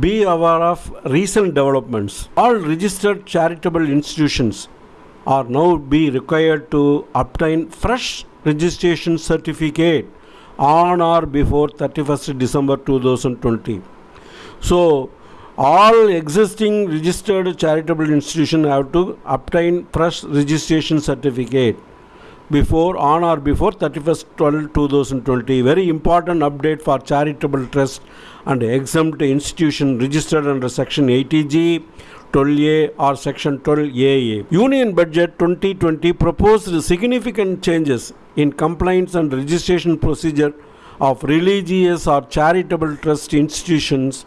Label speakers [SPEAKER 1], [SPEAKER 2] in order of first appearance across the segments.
[SPEAKER 1] Be aware of recent developments. All registered charitable institutions are now be required to obtain fresh registration certificate on or before 31st December 2020. So, all existing registered charitable institutions have to obtain fresh registration certificate before on or before 31st 12 2020 very important update for charitable trust and exempt institution registered under section 80g 12A or section 12AA union budget 2020 proposed significant changes in compliance and registration procedure of religious or charitable trust institutions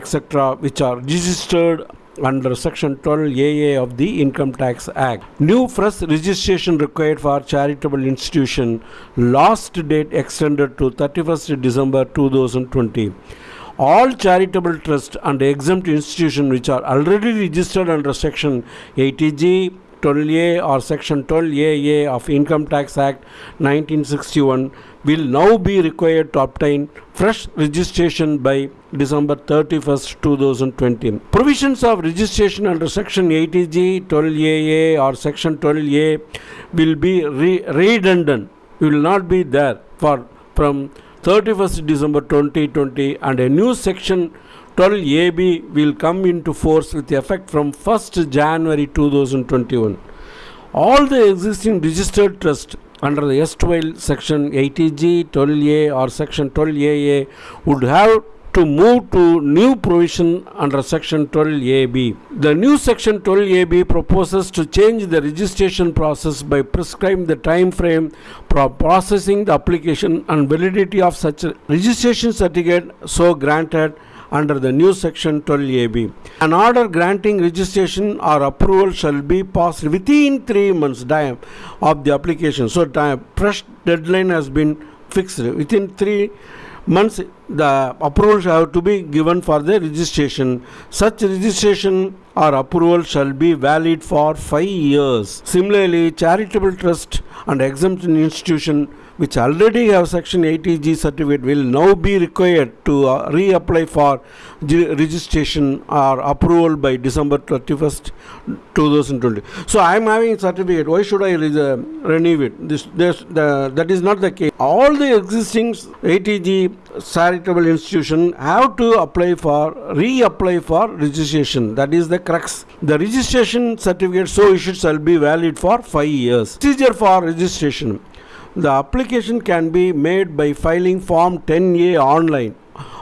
[SPEAKER 1] etc which are registered under section 12AA of the income tax act. New fresh registration required for charitable institution last date extended to 31st december 2020 all charitable trust and exempt institution which are already registered under section 80g 12A or section 12AA of income tax act 1961 will now be required to obtain fresh registration by December 31st, 2020. Provisions of registration under Section 80G, 12AA or Section 12A will be re- redundant, will not be there for from 31st December 2020 and a new section 12AB will come into force with effect from 1st January 2021. All the existing registered trust under the S12 section 80G, 12A or section 12AA would have to move to new provision under section 12AB. The new section 12AB proposes to change the registration process by prescribing the time frame for processing the application and validity of such registration certificate so granted under the new section 12AB. An order granting registration or approval shall be passed within three months time of the application. So, time, fresh deadline has been fixed within three months. The approval shall have to be given for the registration. Such registration or approval shall be valid for five years. Similarly, charitable trust and exempt institution which already have section 80g certificate will now be required to uh, reapply for registration or approval by December 31st 2020 so I am having a certificate. Why should I re- renew it? This, this the, that is not the case. All the existing 80g charitable institution have to apply for reapply for registration. That is the crux. The registration certificate so issued shall be valid for 5 years. Procedure for registration the application can be made by filing Form 10A online.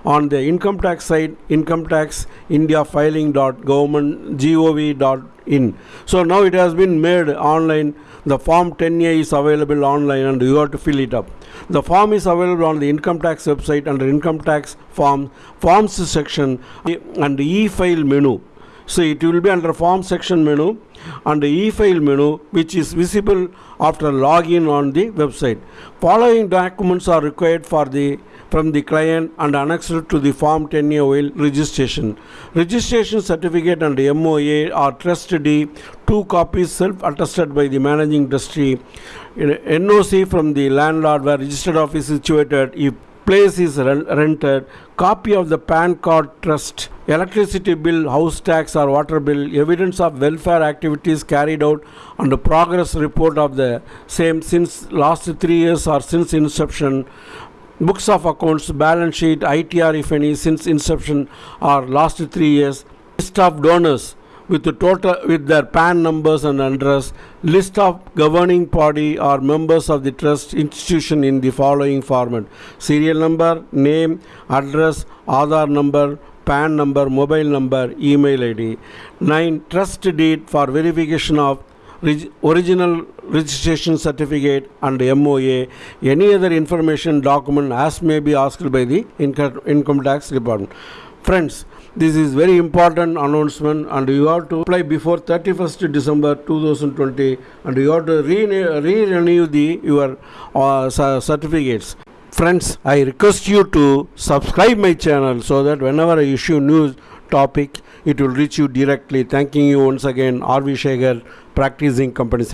[SPEAKER 1] On the income tax site income tax india filing dot government gov dot in. So now it has been made online. The form 10a is available online and you have to fill it up. The form is available on the income tax website under income tax form forms section and e-file menu so it will be under form section menu and e-file menu which is visible after login on the website. Following documents are required for the from the client and annexed to the form 10A oil registration. Registration certificate and MOA are trust deed, two copies self-attested by the managing trustee. NOC from the landlord where registered office is situated if place is rented, copy of the PAN card trust, electricity bill, house tax or water bill, evidence of welfare activities carried out and the progress report of the same since last three years or since inception, books of accounts, balance sheet, ITR if any since inception or last three years, list of donors with the total with their PAN numbers and address, list of governing body or members of the trust institution in the following format: serial number, name, address, Aadhaar number, PAN number, mobile number, email ID. 9. Trust deed for verification of reg- original registration certificate and MOA. Any other information document as may be asked by the income, income tax department. Friends, this is very important announcement and you have to apply before 31st December 2020 and you have to re- re-renew the your uh, certificates. Friends, I request you to subscribe my channel so that whenever I issue new topic, it will reach you directly. Thanking you once again, R.V. Shekhar, practicing company.